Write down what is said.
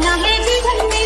now, baby, tell me.